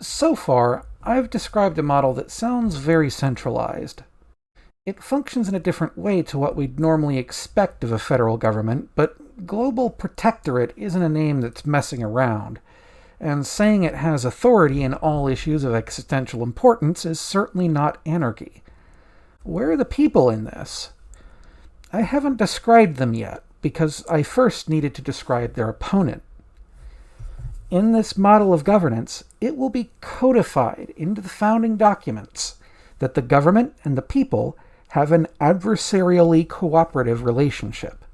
So far, I've described a model that sounds very centralized. It functions in a different way to what we'd normally expect of a federal government, but global protectorate isn't a name that's messing around, and saying it has authority in all issues of existential importance is certainly not anarchy. Where are the people in this? I haven't described them yet, because I first needed to describe their opponent. In this model of governance, it will be codified into the founding documents that the government and the people have an adversarially cooperative relationship.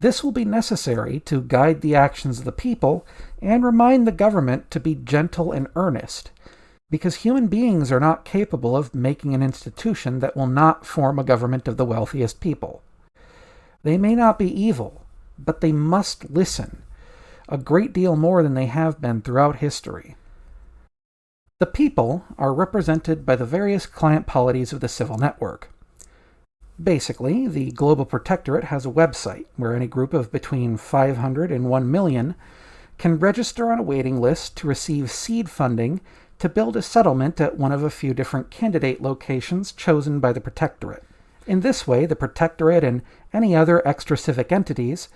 This will be necessary to guide the actions of the people and remind the government to be gentle and earnest, because human beings are not capable of making an institution that will not form a government of the wealthiest people. They may not be evil, but they must listen a great deal more than they have been throughout history. The people are represented by the various client polities of the civil network. Basically, the Global Protectorate has a website where any group of between 500 and 1 million can register on a waiting list to receive seed funding to build a settlement at one of a few different candidate locations chosen by the Protectorate. In this way, the Protectorate and any other extra-civic entities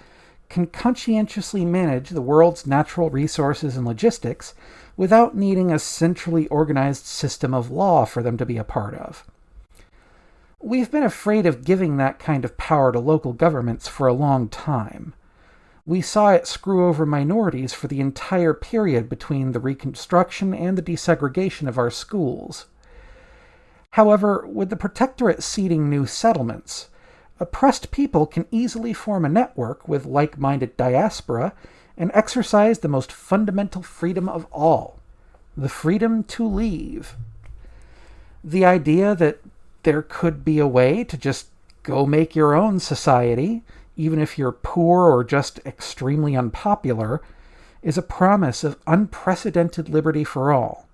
can conscientiously manage the world's natural resources and logistics without needing a centrally organized system of law for them to be a part of. We've been afraid of giving that kind of power to local governments for a long time. We saw it screw over minorities for the entire period between the Reconstruction and the desegregation of our schools. However, with the Protectorate seeding new settlements, oppressed people can easily form a network with like-minded diaspora and exercise the most fundamental freedom of all, the freedom to leave. The idea that there could be a way to just go make your own society, even if you're poor or just extremely unpopular, is a promise of unprecedented liberty for all.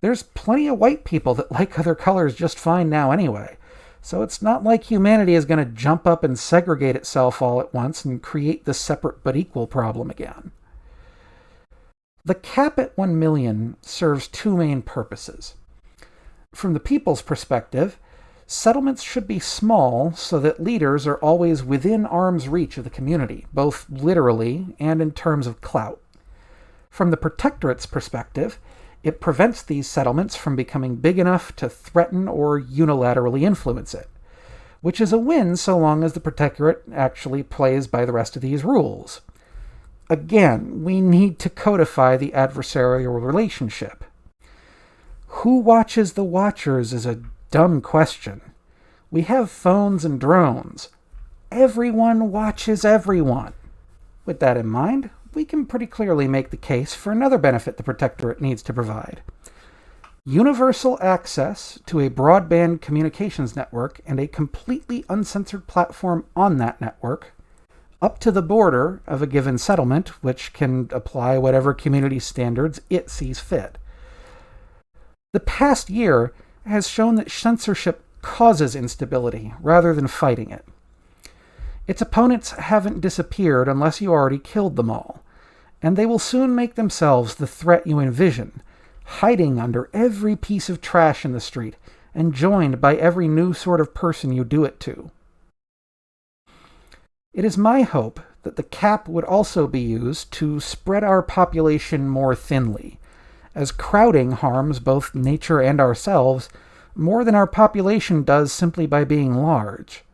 There's plenty of white people that like other colors just fine now anyway, so it's not like humanity is going to jump up and segregate itself all at once and create the separate but equal problem again. The cap at 1 million serves two main purposes. From the people's perspective, settlements should be small so that leaders are always within arm's reach of the community, both literally and in terms of clout. From the protectorate's perspective, it prevents these settlements from becoming big enough to threaten or unilaterally influence it, which is a win so long as the Protectorate actually plays by the rest of these rules. Again, we need to codify the adversarial relationship. Who watches the watchers is a dumb question. We have phones and drones. Everyone watches everyone. With that in mind, we can pretty clearly make the case for another benefit the Protectorate needs to provide. Universal access to a broadband communications network and a completely uncensored platform on that network, up to the border of a given settlement, which can apply whatever community standards it sees fit. The past year has shown that censorship causes instability rather than fighting it. Its opponents haven't disappeared unless you already killed them all, and they will soon make themselves the threat you envision, hiding under every piece of trash in the street and joined by every new sort of person you do it to. It is my hope that the cap would also be used to spread our population more thinly, as crowding harms both nature and ourselves more than our population does simply by being large.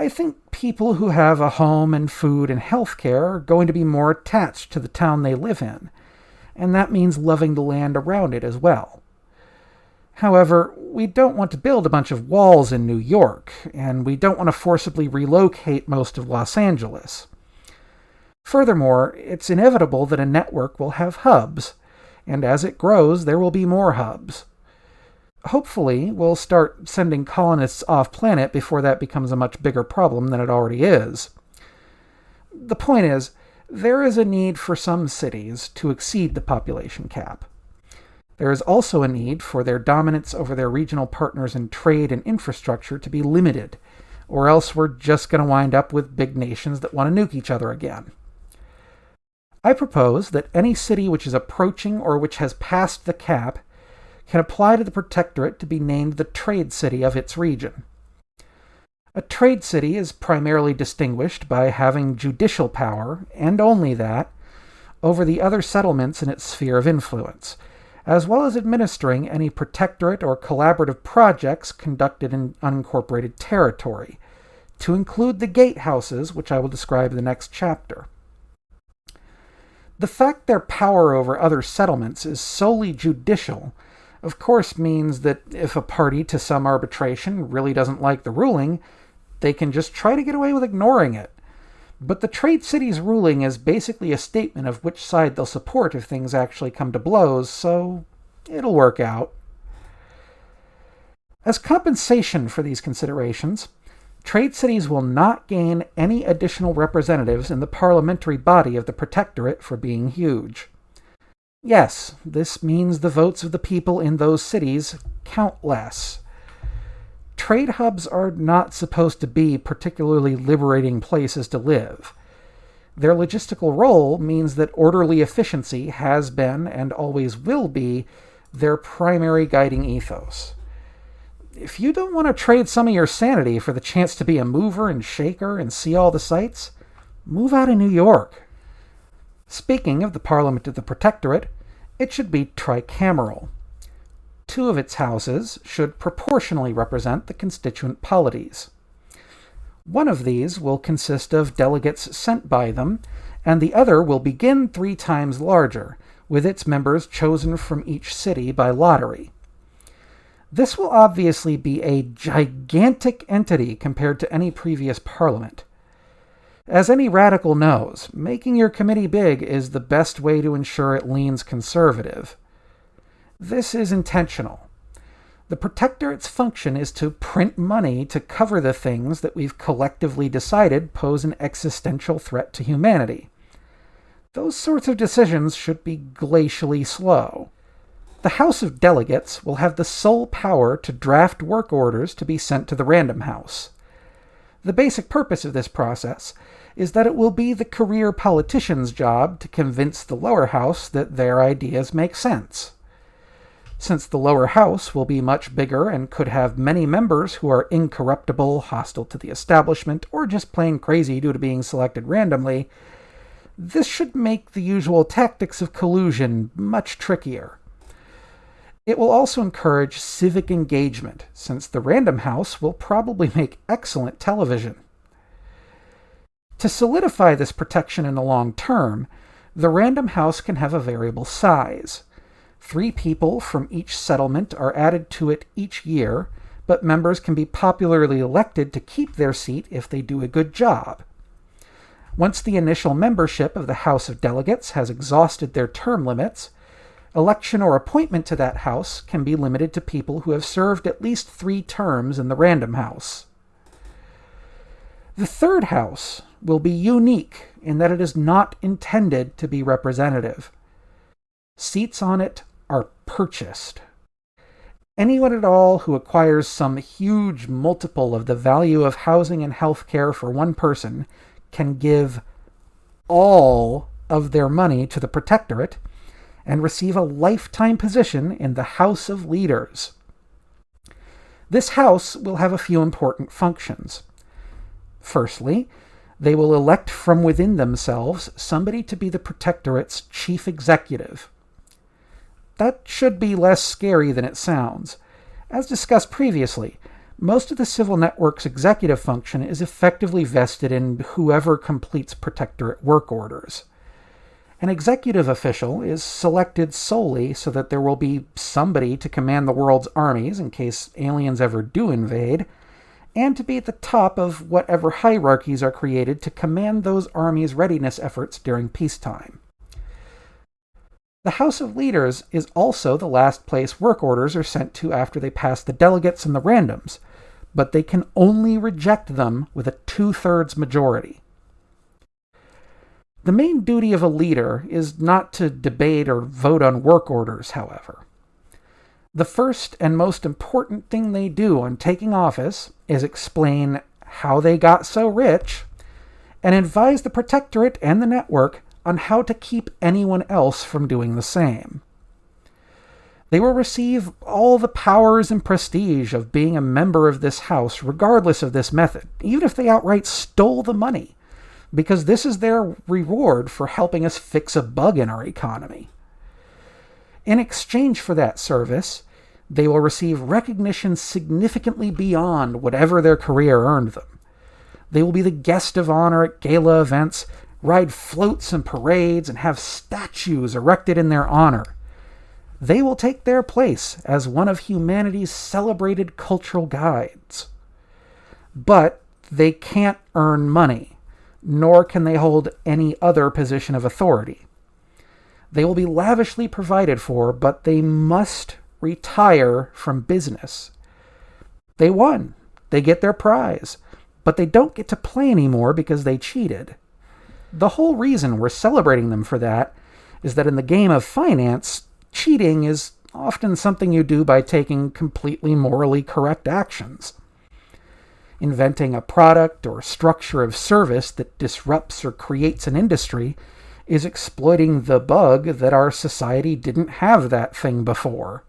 I think people who have a home and food and health care are going to be more attached to the town they live in, and that means loving the land around it as well. However, we don't want to build a bunch of walls in New York, and we don't want to forcibly relocate most of Los Angeles. Furthermore, it's inevitable that a network will have hubs, and as it grows, there will be more hubs hopefully we'll start sending colonists off planet before that becomes a much bigger problem than it already is. The point is, there is a need for some cities to exceed the population cap. There is also a need for their dominance over their regional partners in trade and infrastructure to be limited, or else we're just going to wind up with big nations that want to nuke each other again. I propose that any city which is approaching or which has passed the cap can apply to the Protectorate to be named the trade city of its region. A trade city is primarily distinguished by having judicial power, and only that, over the other settlements in its sphere of influence, as well as administering any protectorate or collaborative projects conducted in unincorporated territory, to include the gatehouses, which I will describe in the next chapter. The fact their power over other settlements is solely judicial, of course, means that if a party to some arbitration really doesn't like the ruling, they can just try to get away with ignoring it. But the Trade City's ruling is basically a statement of which side they'll support if things actually come to blows, so it'll work out. As compensation for these considerations, trade cities will not gain any additional representatives in the parliamentary body of the Protectorate for being huge. Yes, this means the votes of the people in those cities count less. Trade hubs are not supposed to be particularly liberating places to live. Their logistical role means that orderly efficiency has been and always will be their primary guiding ethos. If you don't want to trade some of your sanity for the chance to be a mover and shaker and see all the sights, move out of New York. Speaking of the Parliament of the Protectorate, it should be tricameral two of its houses should proportionally represent the constituent polities. One of these will consist of delegates sent by them, and the other will begin three times larger, with its members chosen from each city by lottery. This will obviously be a gigantic entity compared to any previous parliament. As any radical knows, making your committee big is the best way to ensure it leans conservative. This is intentional. The Protectorate's function is to print money to cover the things that we've collectively decided pose an existential threat to humanity. Those sorts of decisions should be glacially slow. The House of Delegates will have the sole power to draft work orders to be sent to the Random House. The basic purpose of this process is that it will be the career politician's job to convince the lower house that their ideas make sense. Since the lower house will be much bigger and could have many members who are incorruptible, hostile to the establishment, or just plain crazy due to being selected randomly, this should make the usual tactics of collusion much trickier. It will also encourage civic engagement, since the Random House will probably make excellent television. To solidify this protection in the long term, the Random House can have a variable size. Three people from each settlement are added to it each year, but members can be popularly elected to keep their seat if they do a good job. Once the initial membership of the House of Delegates has exhausted their term limits, election or appointment to that House can be limited to people who have served at least three terms in the Random House. The third House will be unique in that it is not intended to be representative. Seats on it are purchased. Anyone at all who acquires some huge multiple of the value of housing and health care for one person can give all of their money to the Protectorate and receive a lifetime position in the House of Leaders. This house will have a few important functions. Firstly, they will elect from within themselves somebody to be the Protectorate's chief executive. That should be less scary than it sounds. As discussed previously, most of the civil network's executive function is effectively vested in whoever completes protectorate work orders. An executive official is selected solely so that there will be somebody to command the world's armies in case aliens ever do invade, and to be at the top of whatever hierarchies are created to command those armies' readiness efforts during peacetime. The House of Leaders is also the last place work orders are sent to after they pass the delegates and the randoms, but they can only reject them with a two thirds majority. The main duty of a leader is not to debate or vote on work orders, however. The first and most important thing they do on taking office is explain how they got so rich and advise the Protectorate and the network on how to keep anyone else from doing the same. They will receive all the powers and prestige of being a member of this house, regardless of this method, even if they outright stole the money, because this is their reward for helping us fix a bug in our economy. In exchange for that service, they will receive recognition significantly beyond whatever their career earned them. They will be the guest of honor at gala events, ride floats and parades, and have statues erected in their honor they will take their place as one of humanity's celebrated cultural guides. But they can't earn money, nor can they hold any other position of authority. They will be lavishly provided for, but they must retire from business. They won. They get their prize. But they don't get to play anymore because they cheated. The whole reason we're celebrating them for that is that in the game of finance, cheating is often something you do by taking completely morally correct actions. Inventing a product or structure of service that disrupts or creates an industry is exploiting the bug that our society didn't have that thing before.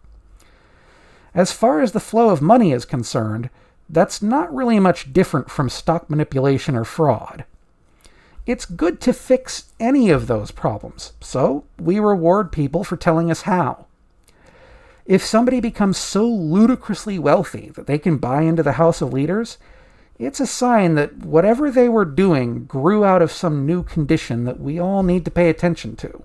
As far as the flow of money is concerned, that's not really much different from stock manipulation or fraud. It's good to fix any of those problems, so we reward people for telling us how. If somebody becomes so ludicrously wealthy that they can buy into the House of Leaders, it's a sign that whatever they were doing grew out of some new condition that we all need to pay attention to.